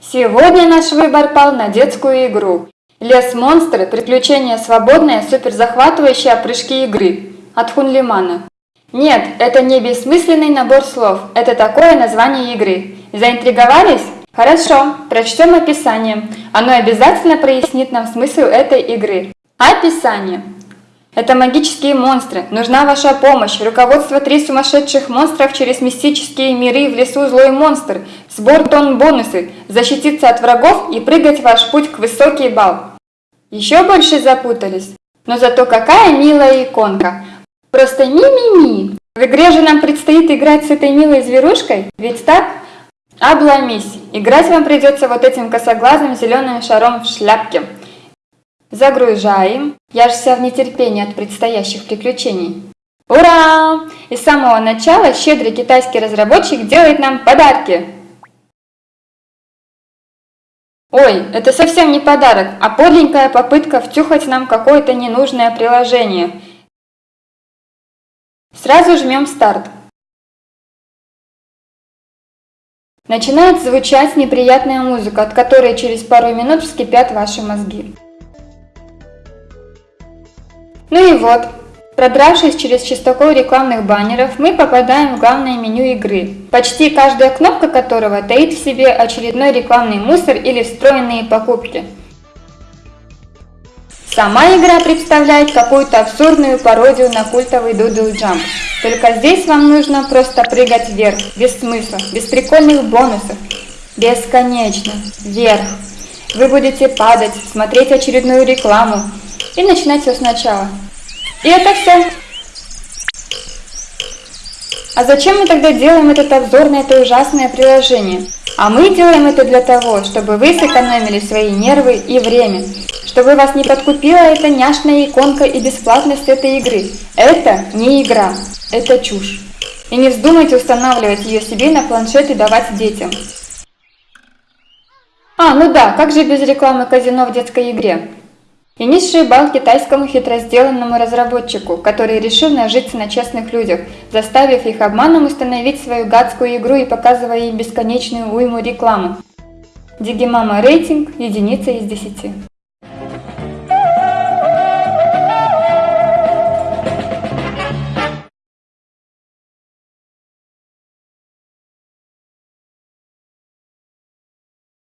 Сегодня наш выбор пал на детскую игру. Лес монстры, приключения свободные, суперзахватывающие прыжки игры от Хунлимана. Нет, это не бессмысленный набор слов, это такое название игры. Заинтриговались? Хорошо, прочтем описание. Оно обязательно прояснит нам смысл этой игры. Описание. Это магические монстры. Нужна ваша помощь. Руководство три сумасшедших монстров через мистические миры в лесу злой монстр. Сбор тонн бонусы. Защититься от врагов и прыгать ваш путь к высокий бал. Еще больше запутались? Но зато какая милая иконка. Просто ми-ми-ми. В игре же нам предстоит играть с этой милой зверушкой, ведь так? Обломись. Играть вам придется вот этим косоглазым зеленым шаром в шляпке. Загружаем. Я же вся в нетерпении от предстоящих приключений. Ура! И с самого начала щедрый китайский разработчик делает нам подарки. Ой, это совсем не подарок, а подленькая попытка втюхать нам какое-то ненужное приложение. Сразу жмем старт. Начинает звучать неприятная музыка, от которой через пару минут вскипят ваши мозги. Ну и вот, продравшись через чистокол рекламных баннеров, мы попадаем в главное меню игры, почти каждая кнопка которого таит в себе очередной рекламный мусор или встроенные покупки. Сама игра представляет какую-то абсурдную пародию на культовый Doodle Jump. Только здесь вам нужно просто прыгать вверх, без смысла, без прикольных бонусов. Бесконечно, вверх. Вы будете падать, смотреть очередную рекламу, и начинать все сначала. И это все. А зачем мы тогда делаем этот обзор на это ужасное приложение? А мы делаем это для того, чтобы вы сэкономили свои нервы и время, чтобы вас не подкупила эта няшная иконка и бесплатность этой игры. Это не игра, это чушь. И не вздумайте устанавливать ее себе на планшет и давать детям. А, ну да, как же без рекламы казино в детской игре? И низший балл китайскому хитросделанному разработчику, который решил нажиться на честных людях, заставив их обманом установить свою гадскую игру и показывая им бесконечную уйму рекламы. Дигимама рейтинг – единица из десяти.